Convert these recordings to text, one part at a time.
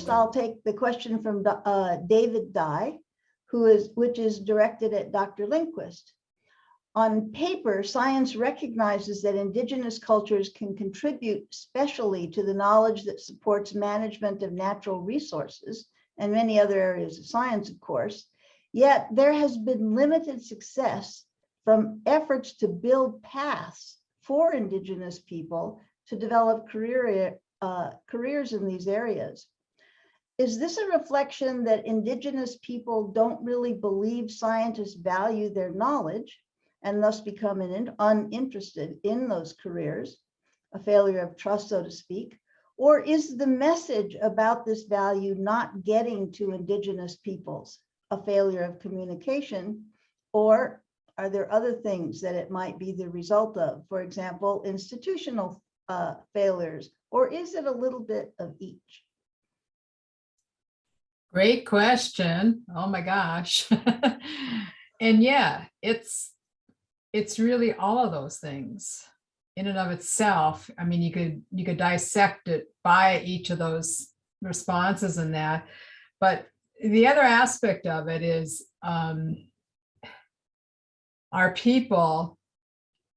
first, I'll take the question from uh, David Dye, who is, which is directed at Dr. Lindquist. On paper, science recognizes that indigenous cultures can contribute specially to the knowledge that supports management of natural resources and many other areas of science, of course. Yet there has been limited success from efforts to build paths for indigenous people to develop career, uh, careers in these areas. Is this a reflection that indigenous people don't really believe scientists value their knowledge and thus become an- uninterested in those careers, a failure of trust, so to speak? Or is the message about this value not getting to indigenous peoples, a failure of communication? Or are there other things that it might be the result of? For example, institutional uh, failures, or is it a little bit of each? Great question. Oh my gosh. And yeah, it's, it's really all of those things in and of itself. I mean, you could, you could dissect it by each of those responses and that. But the other aspect of it is um, our people,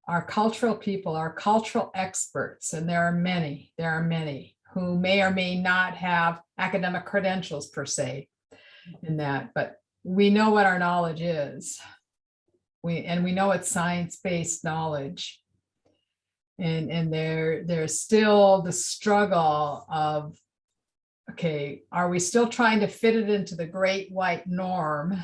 our cultural people, our cultural experts, and there are many, there are many who may or may not have academic credentials per se in that, but we know what our knowledge is. We, and we know it's science-based knowledge. And, and there, there's still the struggle of, okay, are we still trying to fit it into the great white norm?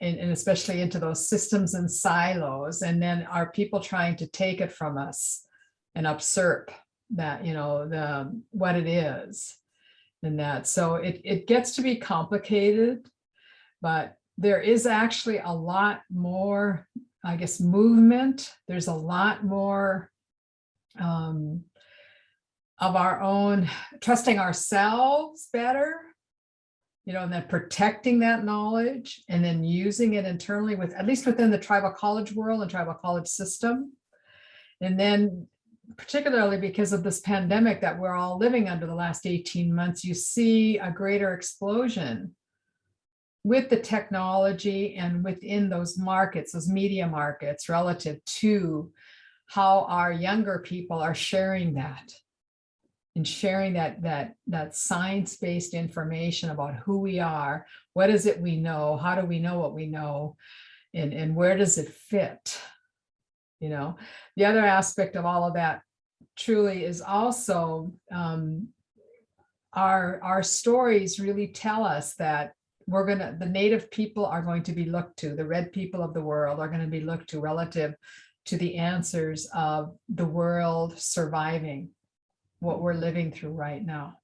And, and especially into those systems and silos, and then are people trying to take it from us and usurp that, you know, the, what it is? And that, so it, it gets to be complicated, but there is actually a lot more, I guess, movement. There's a lot more um, of our own, trusting ourselves better, you know, and then protecting that knowledge and then using it internally with, at least within the tribal college world and tribal college system. And then particularly because of this pandemic that we're all living under the last 18 months, you see a greater explosion with the technology and within those markets, those media markets relative to how our younger people are sharing that and sharing that that that science-based information about who we are, what is it we know, how do we know what we know, and, and where does it fit? You know, the other aspect of all of that truly is also um, our, our stories really tell us that we're gonna, the native people are going to be looked to, the red people of the world are gonna be looked to relative to the answers of the world surviving what we're living through right now.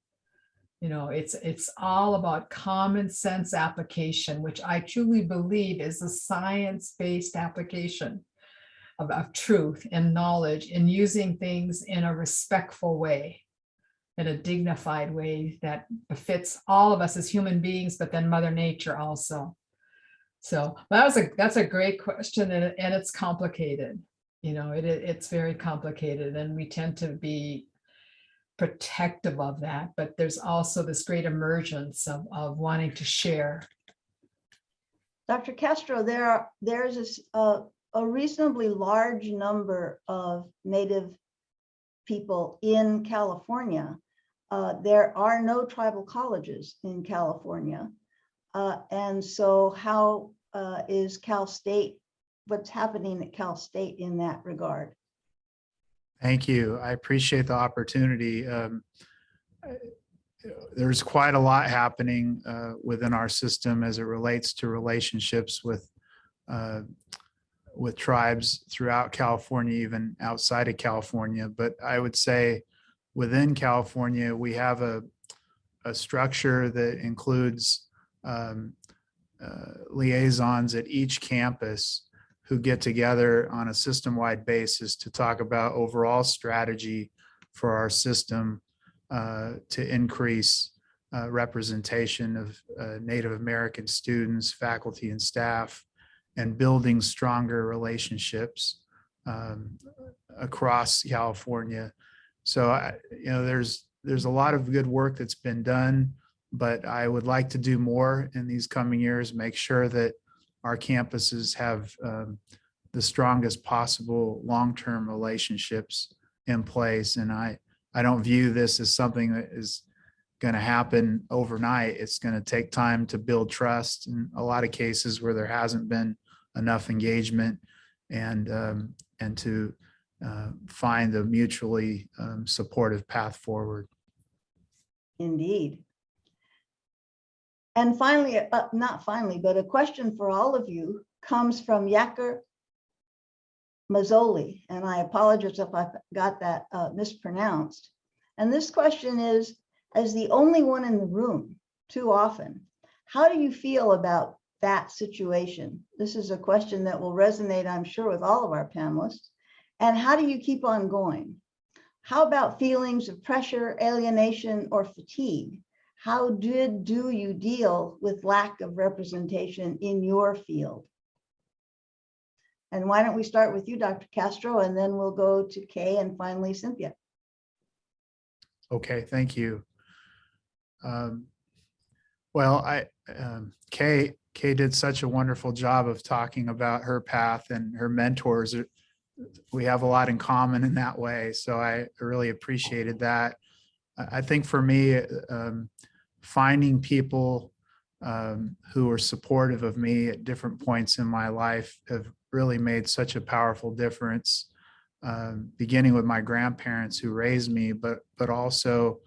You know, it's, it's all about common sense application, which I truly believe is a science-based application of, of truth and knowledge and using things in a respectful way, in a dignified way that befits all of us as human beings, but then Mother Nature also. So that was a that's a great question and, and it's complicated. You know, it, it's very complicated and we tend to be protective of that, but there's also this great emergence of, of wanting to share. Dr. Castro, there there's a, s- a- reasonably large number of Native people in California. Uh, there are no tribal colleges in California. Uh, and so how uh, is Cal State, what's happening at Cal State in that regard? Thank you. I appreciate the opportunity. Um, There's quite a lot happening uh, within our system as it relates to relationships with uh, with tribes throughout California, even outside of California. But I would say within California, we have a, a structure that includes um, uh, liaisons at each campus who get together on a system-wide basis to talk about overall strategy for our system uh, to increase uh, representation of uh, Native American students, faculty and staff, and building stronger relationships um, across California. So, I- you know, there's, there's a lot of good work that's been done but I would like to do more in these coming years, make sure that our campuses have um, the strongest possible long-term relationships in place. And I, I don't view this as something that is going to happen overnight. It's going to take time to build trust in a lot of cases where there hasn't been enough engagement and, um, and to uh, find a mutually um, supportive path forward. Indeed. And finally, uh, not finally, but a question for all of you comes from Yacker Mazzoli, and I apologize if I got that uh, mispronounced. And this question is, as the only one in the room too often, how do you feel about that situation? This is a question that will resonate, I'm sure, with all of our panelists. And how do you keep on going? How about feelings of pressure, alienation, or fatigue? How did do you deal with lack of representation in your field? And why don't we start with you, Dr. Castro, and then we'll go to Kay and finally Cynthia. Okay, thank you. Um, Well, I, um, Kay, Kay did such a wonderful job of talking about her path and her mentors. We have a lot in common in that way, so I really appreciated that. I, think for me, um, finding people um, who are supportive of me at different points in my life have really made such a powerful difference. Um, beginning with my grandparents who raised me, but but also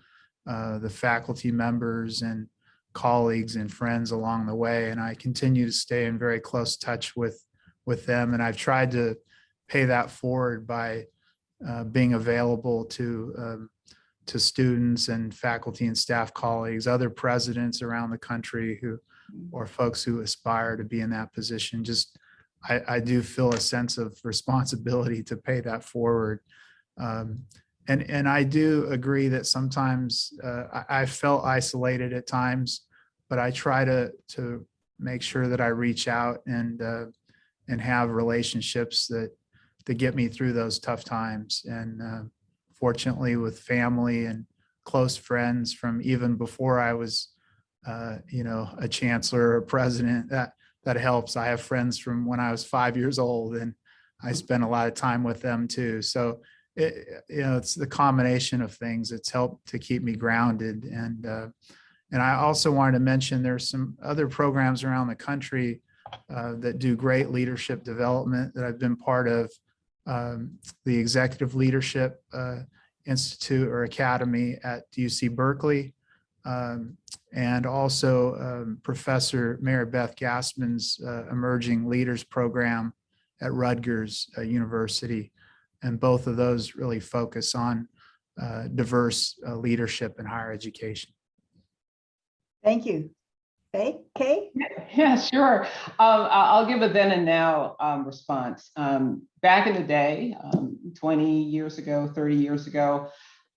uh, the faculty members and colleagues and friends along the way. And I continue to stay in very close touch with with them. And I've tried to pay that forward by uh, being available to um, to students and faculty and staff colleagues, other presidents around the country who or folks who aspire to be in that position. Just I, I do feel a sense of responsibility to pay that forward. Um, and, and I do agree that sometimes uh, I, I felt isolated at times, but I try to, to make sure that I reach out and, uh, and have relationships that, that get me through those tough times. And uh, fortunately with family and close friends from even before I was, uh, you know, a chancellor or president, that, that helps. I have friends from when I was five years old and I spent a lot of time with them too. So, it, you know, it's the combination of things. It's helped to keep me grounded. And, uh, and I also wanted to mention there's some other programs around the country uh, that do great leadership development that I've been part of. Um, the Executive Leadership uh, Institute or Academy at UC Berkeley. Um, and also um, Professor Mary Beth Gasman's uh, Emerging Leaders Program at Rutgers uh, University. And both of those really focus on uh, diverse uh, leadership in higher education. Thank you. Kay, Kay? Yeah, sure. Um, I- I'll give a then and now um, response. Um, back in the day, um, 20 years ago, 30 years ago,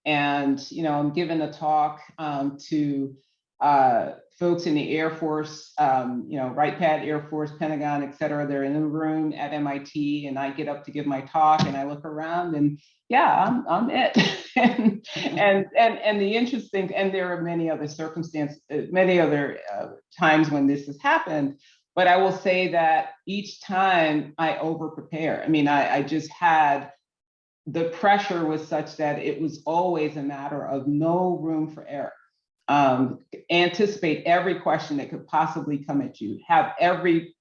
and you know, I'm giving a talk um, to uh, folks in the Air Force, um, you know, Wright Pat Air Force, Pentagon, et cetera. They're in the room at MIT, and I get up to give my talk, and I look around, and yeah, I'm, I'm it. and, and and and the interesting, and there are many other circumstances, uh, many other uh, times when this has happened. But I will say that each time I over prepare. I mean, I, I just had the pressure was such that it was always a matter of no room for error. Um, anticipate every question that could possibly come at you, have every,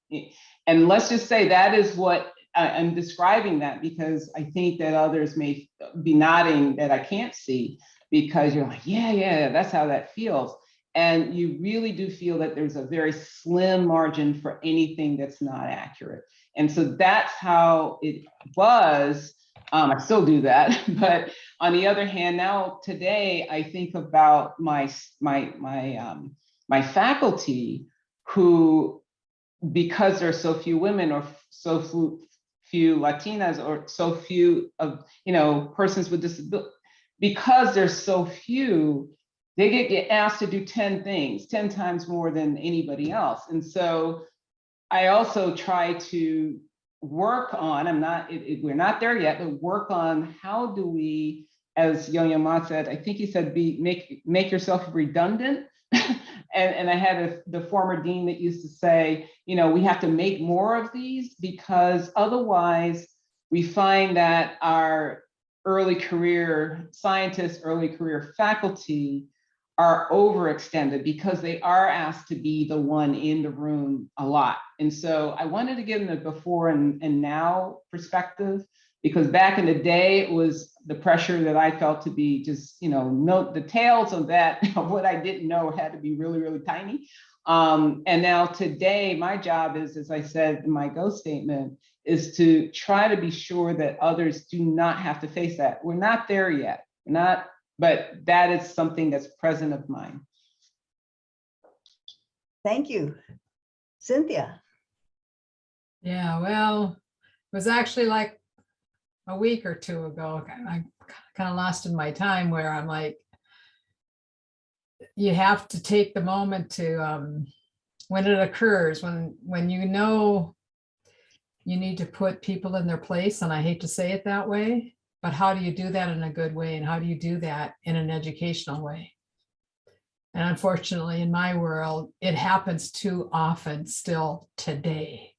and let's just say that is what I'm describing that because I think that others may be nodding that I can't see because you're like, yeah, yeah, that's how that feels. And you really do feel that there's a very slim margin for anything that's not accurate. And so that's how it was um, I still do that, but on the other hand, now today I think about my my my um, my faculty who, because there's so few women or so few, few Latinas or so few of you know persons with disability, because there's so few, they get, get asked to do 10 things, 10 times more than anybody else. And so I also try to work on, I'm not, it, it- we're not there yet, but work on how do we, as Yo-Yo Ma said, I think he said, be, make, make yourself redundant. and, and I had a, the former dean that used to say, you know, we have to make more of these because otherwise we find that our early career scientists, early career faculty are overextended because they are asked to be the one in the room a lot. And so I wanted to give them the before and, and now perspective because back in the day, it was the pressure that I felt to be just, you know, note the tails of that, of what I didn't know had to be really, really tiny. Um, and now today, my job is, as I said in my go statement, is to try to be sure that others do not have to face that. We're not there yet, We're not, but that is something that's present of mine. Thank you. Cynthia, Yeah, well, it was actually like a week or two ago, I kind of lost in my time where I'm like, you have to take the moment to, um, when it occurs, when, when you know you need to put people in their place, and I hate to say it that way, but how do you do that in a good way? And how do you do that in an educational way? And unfortunately, in my world, it happens too often still today.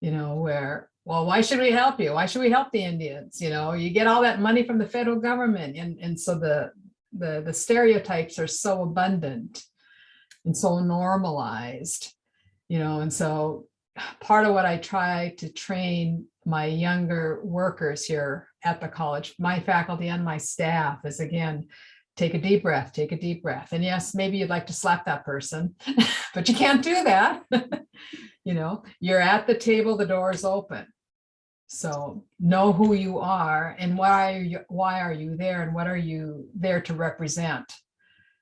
You know, where, well, why should we help you? Why should we help the Indians? You know, you get all that money from the federal government. And, and so the, the, the stereotypes are so abundant and so normalized, you know, and so part of what I try to train my younger workers here at the college, my faculty and my staff is again, take a deep breath, take a deep breath. And yes, maybe you'd like to slap that person, but you can't do that. You know, you're at the table, the door is open. So know who you are and why are you, why are you there and what are you there to represent?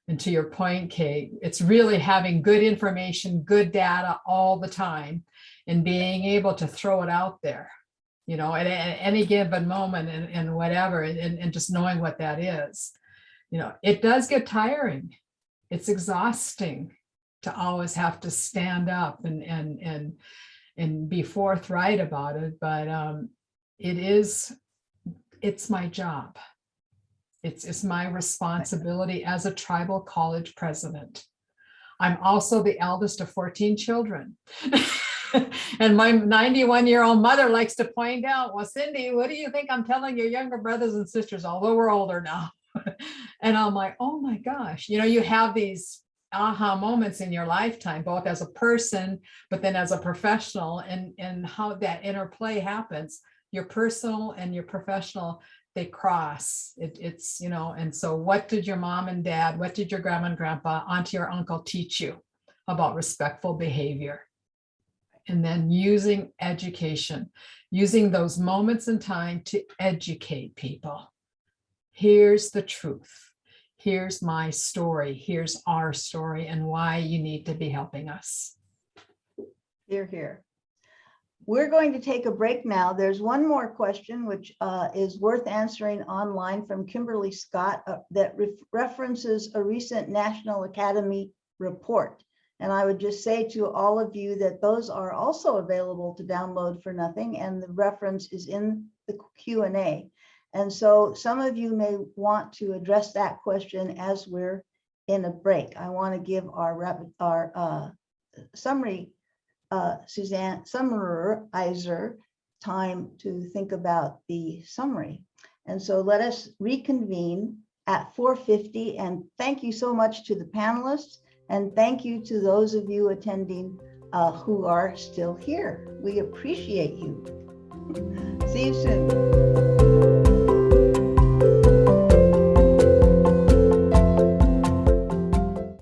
And to your point, Kate, it's really having good information, good data all the time and being able to throw it out there, you know, at, at any given moment and, and whatever, and, and just knowing what that is. You know, it does get tiring. It's exhausting to always have to stand up and, and, and, and be forthright about it, but um, it is, it's my job. It's, it's my responsibility as a tribal college president. I'm also the eldest of 14 children. And my 91 year old mother likes to point out, well, Cindy, what do you think I'm telling your younger brothers and sisters, although we're older now? And I'm like, oh my gosh, you know, you have these aha moments in your lifetime, both as a person, but then as a professional and, and how that interplay happens. Your personal and your professional, they cross. It, it's, you know, and so what did your mom and dad, what did your grandma and grandpa, auntie or uncle teach you about respectful behavior? And then using education, using those moments in time to educate people. Here's the truth. Here's my story. Here's our story and why you need to be helping us. you're here. We're going to take a break now. There's one more question which uh, is worth answering online from Kimberly Scott uh, that ref- references a recent National Academy report. And I would just say to all of you that those are also available to download for nothing and the reference is in the Q and A. And so some of you may want to address that question as we're in a break. I want to give our rapid, our uh, summary, uh, Suzanne summarizer time to think about the summary. And so let us reconvene at 4:50 and thank you so much to the panelists and thank you to those of you attending uh, who are still here. We appreciate you. See you soon.